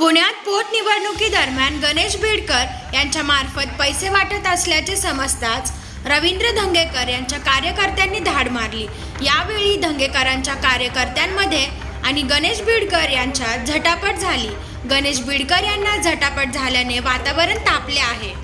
पुण्यात पोटनिवडणुकीदरम्यान गणेश बीडकर यांच्या मार्फत पैसे वाटत असल्याचे समजताच रवींद्र धंगेकर यांच्या कार्यकर्त्यांनी धाड मारली. यावेळी धंगेकरांच्या कार्यकर्त्यांमध्ये आणि गणेश बिडकर यांच्यात झटापट झाली. गणेश बिडकर यांना झटापट झाल्याने वातावरण तापले आहे.